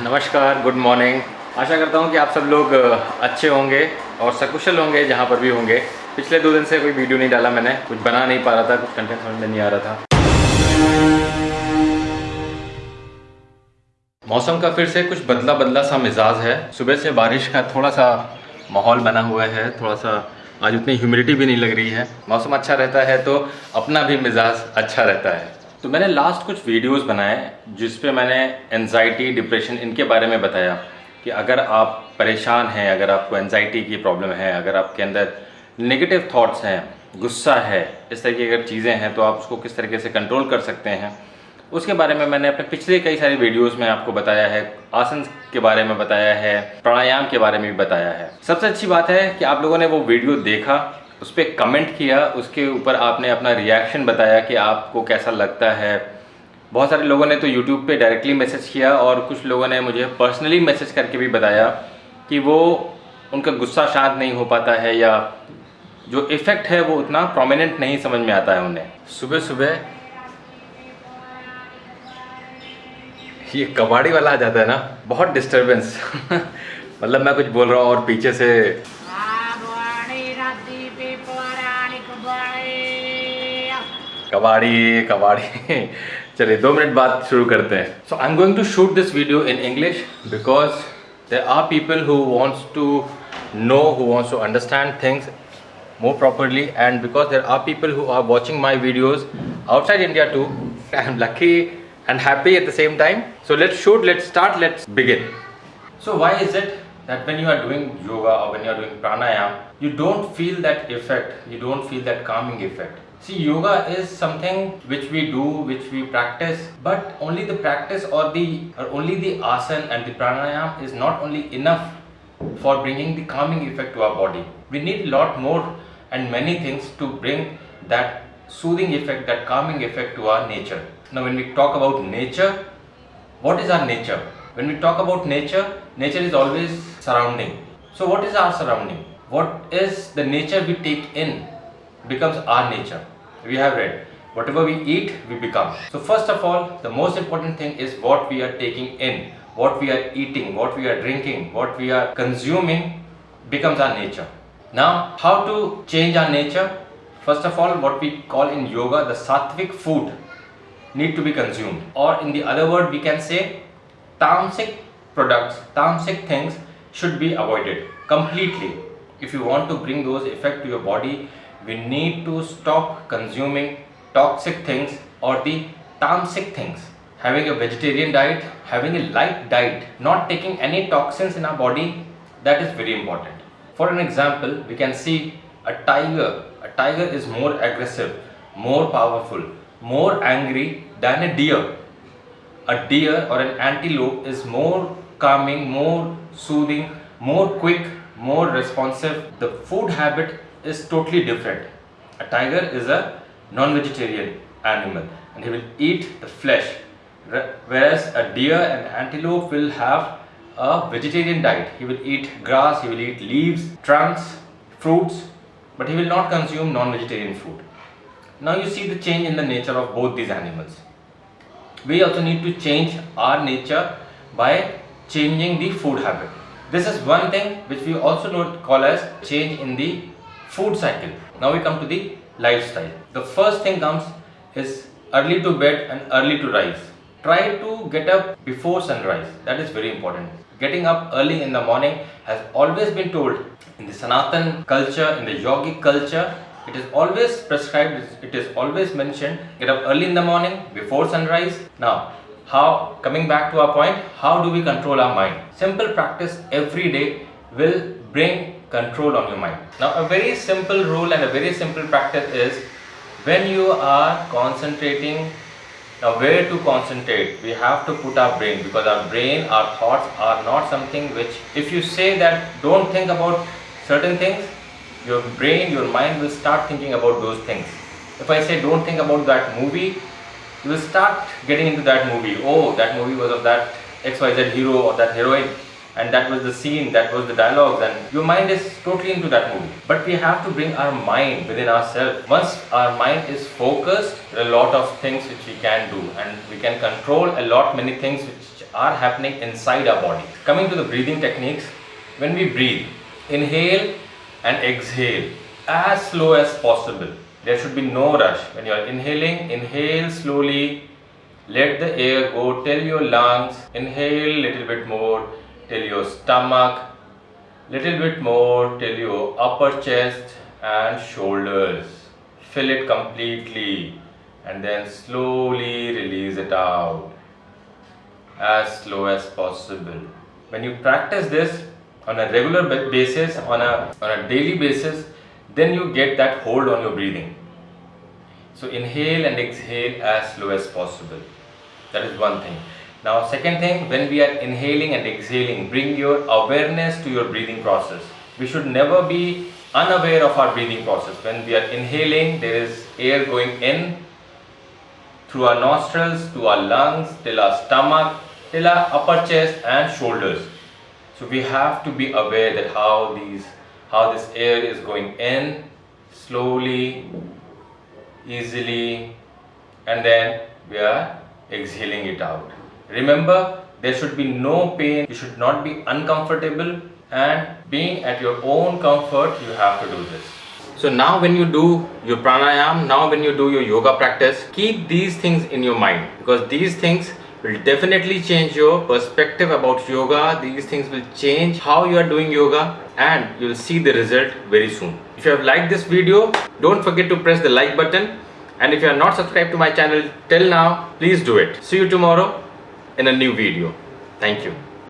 नमस्कार good morning आशा करता हूँ कि आप सब लोग अच्छे होंगे और सकुशल होंगे, जहाँ पर भी होंगे। पिछले दो दिन से कोई वीडियो नहीं डाला मैंने, कुछ बना नहीं पा रहा था, कुछ कंटेंट समझ में नहीं आ रहा था। मौसम का फिर से कुछ बदला बदला सा मिजाज है। सुबह से बारिश का थोड़ा सा माहौल बना हुआ है, थोड़ा सा आज उतनी ह्यूमिडिटी भी नहीं लग रही है। मौसम अच्छा रहता है तो अपना भी मिजाज अच्छा रहता है। तो मैंने लास्ट कुछ वीडियोस बनाए जिस पे मैंने एनजाइटी डिप्रेशन इनके बारे में बताया कि अगर आप परेशान हैं, अगर आपको एनजाइटी की प्रॉब्लम है, अगर आपके अंदर नेगेटिव थॉट्स हैं, गुस्सा है, इस तरह की अगर चीज़ें हैं तो आप उसको किस तरीके से कंट्रोल कर सकते हैं? उसके बारे में मैंने अपने पिछले कई सारे वीडियोस में आपको बताया है, आसन के बारे में बताया है, प्राणायाम के बारे में भी बताया है। सबसे अच्छी बात है कि आप लोगों ने वो वीडियो देखा उस पर कमेंट किया, उसके ऊपर आपने अपना रिएक्शन बताया कि आपको कैसा लगता है। बहुत सारे लोगों ने तो यूट्यूब पे डायरेक्टली मैसेज किया और कुछ लोगों ने मुझे पर्सनली मैसेज करके भी बताया कि वो, उनका गुस्सा शांत नहीं हो पाता है या जो इफ़ेक्ट है वो उतना प्रोमिनेंट नहीं समझ में आता है उन्हें। सुबह सुबह ये कबाड़ी वाला आ जाता है ना, बहुत डिस्टरबेंस मतलब मैं कुछ बोल रहा हूँ और पीछे से कबाड़ी कबाड़ी। चलिए, दो मिनट बाद शुरू करते हैं। So I am going to shoot this video in English because there are people who wants to know who wants to understand things more properly and because there are people who are watching my videos outside India too I am lucky and happy at the same time so let shoot let start let's begin so why is it that when you are doing yoga और when you are doing pranayama you don't feel that effect you don't feel that calming effect see yoga is something which we do which we practice but only the practice or the or only the asana and the pranayam is not only enough for bringing the calming effect to our body. We need a lot more and many things to bring that soothing effect, that calming effect to our nature. Now, when we talk about nature, what is our nature? When we talk about nature, nature is always surrounding. So, what is our surrounding? What is the nature we take in becomes our nature. We have read whatever we eat, we become. So, first of all, the most important thing is what we are taking in, what we are eating, what we are drinking, what we are consuming becomes our nature. Now, how to change our nature? First of all, what we call in yoga the sattvic food need to be consumed, or in the other word, we can say tamasic products, tamasic things should be avoided completely. If you want to bring those effect to your body, we need to stop consuming toxic things or the tamasic things. Having a vegetarian diet, having a light diet, not taking any toxins in our body, that is very important. For an example, we can see a tiger. A tiger is more aggressive, more powerful, more angry than a deer a deer or an antelope is more calming, more soothing, more quick, more responsive. The food habit is totally different. A tiger is a non-vegetarian animal and he will eat the flesh, whereas a deer and antelope will have a vegetarian diet. He will eat grass, he will eat leaves, trunks, fruits, but he will not consume non-vegetarian food. Now you see the change in the nature of both these animals we also need to change our nature by changing the food habit. This is one thing which we also don't call as change in the food cycle. Now we come to the lifestyle. The first thing comes is early to bed and early to rise. Try to get up before sunrise. That is very important. Getting up early in the morning has always been told in the Sanatan culture, in the yogic culture, it is always prescribed, it is always mentioned, get up early in the morning before sunrise. Now, how, coming back to our point, how do we control our mind? Simple practice every day will bring control on your mind. Now, a very simple rule and a very simple practice is when you are concentrating now where to concentrate we have to put our brain because our brain our thoughts are not something which if you say that don't think about certain things your brain your mind will start thinking about those things if i say don't think about that movie you will start getting into that movie oh that movie was of that xyz hero or that heroine and that was the scene, that was the dialogues, and your mind is totally into that movie. But we have to bring our mind within ourselves. Once our mind is focused, there are a lot of things which we can do, and we can control a lot many things which are happening inside our body. Coming to the breathing techniques, when we breathe, inhale and exhale as slow as possible. There should be no rush. When you are inhaling, inhale slowly. Let the air go till your lungs. Inhale little bit more till your stomach. Little bit more till your upper chest and shoulders. Fill it completely and then slowly release it out as slow as possible. When you practice this on a regular basis, on a, on a daily basis, then you get that hold on your breathing. So inhale and exhale as slow as possible. That is one thing. Now, second thing, when we are inhaling and exhaling, bring your awareness to your breathing process. We should never be unaware of our breathing process. When we are inhaling, there is air going in through our nostrils to our lungs, till our stomach, till our upper chest and shoulders. So we have to be aware that how these how this air is going in slowly, easily, and then we are exhaling it out. Remember, there should be no pain, you should not be uncomfortable, and being at your own comfort, you have to do this. So now when you do your pranayam, now when you do your yoga practice, keep these things in your mind because these things will definitely change your perspective about yoga. These things will change how you are doing yoga and you'll see the result very soon. If you have liked this video, don't forget to press the like button and if you are not subscribed to my channel till now, please do it. See you tomorrow in a new video. Thank you.